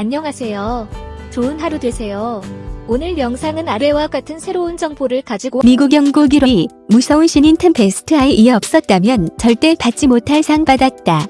안녕하세요. 좋은 하루 되세요. 오늘 영상은 아래와 같은 새로운 정보를 가지고 미국 영국 1위 무서운 신인 템페스트 아이 없었다면 절대 받지 못할 상 받았다.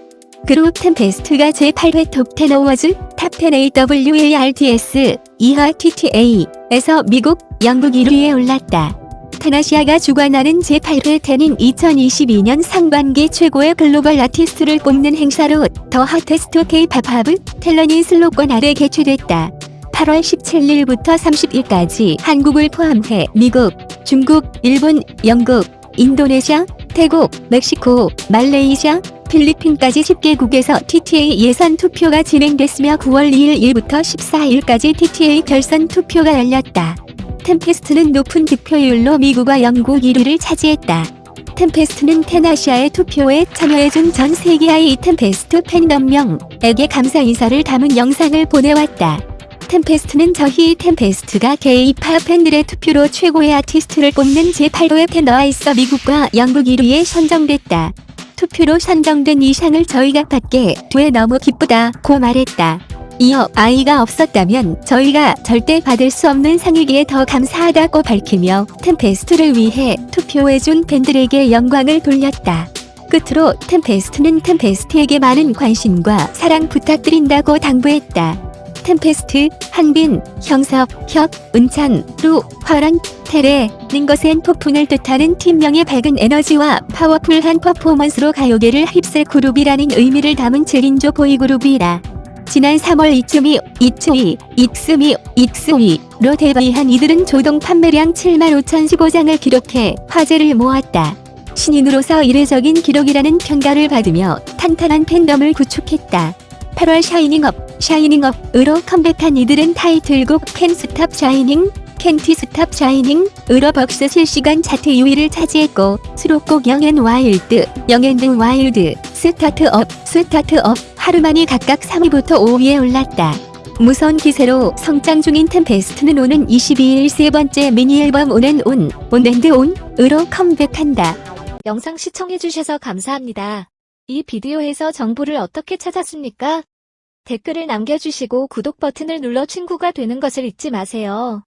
그룹 템페스트가 제8회 톱10 어워즈 탑10 AWARTS 이하 TTA에서 미국, 영국 1위에 올랐다. 테나시아가 주관하는 제8회 텐인 2022년 상반기 최고의 글로벌 아티스트를 뽑는 행사로 더 핫테스트 K-팝 하브 텔러니 슬로건 아래 개최됐다. 8월 17일부터 30일까지 한국을 포함해 미국, 중국, 일본, 영국, 인도네시아, 태국, 멕시코, 말레이시아, 필리핀까지 10개국에서 TTA 예선 투표가 진행됐으며 9월 2일 일부터 14일까지 TTA 결선 투표가 열렸다. 템페스트는 높은 득표율로 미국과 영국 1위를 차지했다. 템페스트는 테나시아의 투표에 참여해준 전 세계 아이 템페스트 팬덤명에게 감사 인사를 담은 영상을 보내왔다. 템페스트는 저희 템페스트가 게이팝 팬들의 투표로 최고의 아티스트를 뽑는 제8회 TTA에서 미국과 영국 1위에 선정됐다. 투표로 선정된 이 상을 저희가 받게 돼 너무 기쁘다고 말했다. 이어 아이가 없었다면 저희가 절대 받을 수 없는 상이기에 더 감사하다고 밝히며 템페스트를 위해 투표해준 팬들에게 영광을 돌렸다. 끝으로 템페스트는 템페스트에게 많은 관심과 사랑 부탁드린다고 당부했다. 템페스트, 한빈, 형섭, 혁, 은찬, 루, 화랑, 태래, 는 거센 폭풍을 뜻하는 팀명의 밝은 에너지와 파워풀한 퍼포먼스로 가요계를 휩쓸 그룹이라는 의미를 담은 7인조 보이그룹이라. 지난 3월 이츠미, 이츠이, 익스미, 익스위로 데뷔한 이들은 초동 판매량 7만 5,015장을 기록해 화제를 모았다. 신인으로서 이례적인 기록이라는 평가를 받으며 탄탄한 팬덤을 구축했다. 8월 Shining Up, Shining Up으로 컴백한 이들은 타이틀곡 캔스탑 샤이닝, 캔티스탑 샤이닝으로 벅스 실시간 차트 2위를 차지했고 수록곡 영앤 와일드, 영앤드 와일드, 스타트업, 스타트업 하루만이 각각 3위부터 5위에 올랐다. 무서운 기세로 성장 중인 템페스트는 오는 22일 세 번째 미니 앨범 ON and ON, ON and ON으로 컴백한다. 영상 시청해주셔서 감사합니다. 이 비디오에서 정보를 어떻게 찾았습니까? 댓글을 남겨주시고 구독 버튼을 눌러 친구가 되는 것을 잊지 마세요.